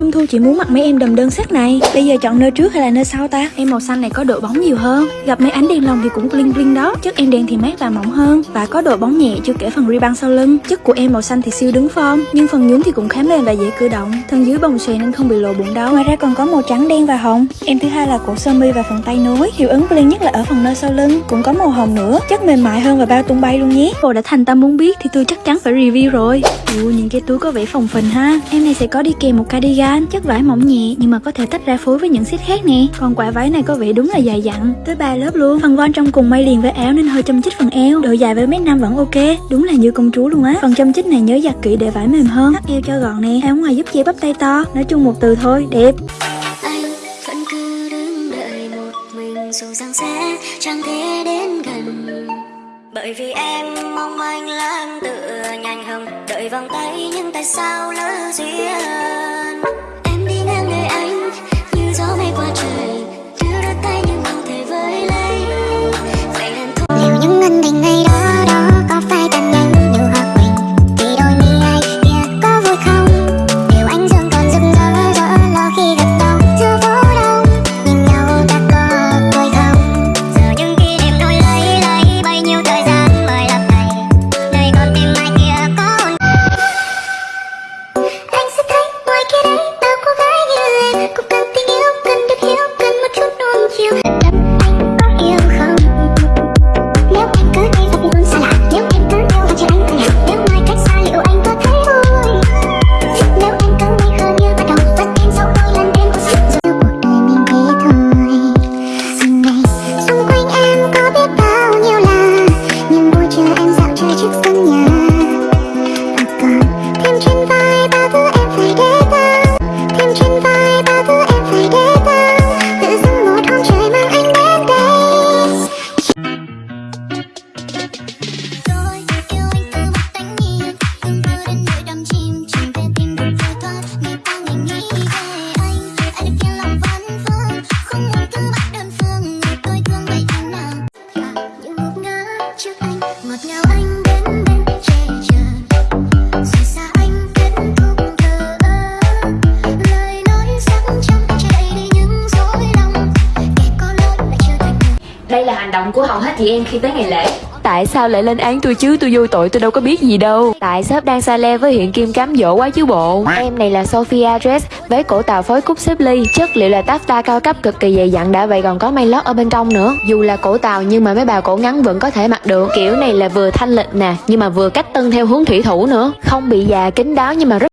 Trung Thu chị muốn mặc mấy em đầm đơn sắc này. Bây giờ chọn nơi trước hay là nơi sau ta? Em màu xanh này có độ bóng nhiều hơn. Gặp mấy ánh đèn lồng thì cũng bling bling đó. Chất em đen thì mát và mỏng hơn Và có độ bóng nhẹ chưa kể phần ribbon sau lưng. Chất của em màu xanh thì siêu đứng form Nhưng phần nhún thì cũng khá mềm và dễ cử động. Thân dưới bồng xòe nên không bị lộ bụng đâu. Ngoài ra còn có màu trắng đen và hồng. Em thứ hai là cổ sơ mi và phần tay nối. Hiệu ứng bling nhất là ở phần nơi sau lưng. Cũng có màu hồng nữa. Chất mềm mại hơn và bao tung bay luôn nhé. Cô đã thành tâm muốn biết thì tôi chắc chắn phải review rồi. Ủa, những cái túi có vẻ phồng phình ha. Em này sẽ có đi kèm một cardigan. Chất vải mỏng nhẹ nhưng mà có thể tách ra phối với những set khác nè. Còn quả váy này có vẻ đúng là dài dặn, Tới ba lớp luôn. Phần von trong cùng may liền với áo nên hơi châm chích phần eo. Độ dài với mét năm vẫn ok, Đúng là như công chúa luôn á. Phần châm chích này nhớ giặt kỹ để vải mềm hơn Thắt eo cho gọn nè. Áo ngoài giúp che bắp tay to, Nói chung một từ thôi, đẹp. Dù rằng sẽ chẳng thể đến gần. Bởi vì em mong anh lãng tựa nhanh hơn đợi vòng tay nhưng tại sao lỡ duyên. Hành động của hầu hết chị em khi tới ngày lễ. Tại sao lại lên án tôi chứ? Tôi vô tội tôi đâu có biết gì đâu. Tại shop đang xa le với hiện kim cám dỗ quá chứ bộ. Em này là Sophia Dress với cổ tàu phối cúc xếp ly. Chất liệu là taffeta cao cấp cực kỳ dày dặn. Đã vậy còn có may lót ở bên trong nữa. Dù là cổ tàu nhưng mà mấy bà cổ ngắn vẫn có thể mặc được. Kiểu này là vừa thanh lịch nè nhưng mà vừa cách tân theo hướng thủy thủ nữa. Không bị già kín đáo nhưng mà rất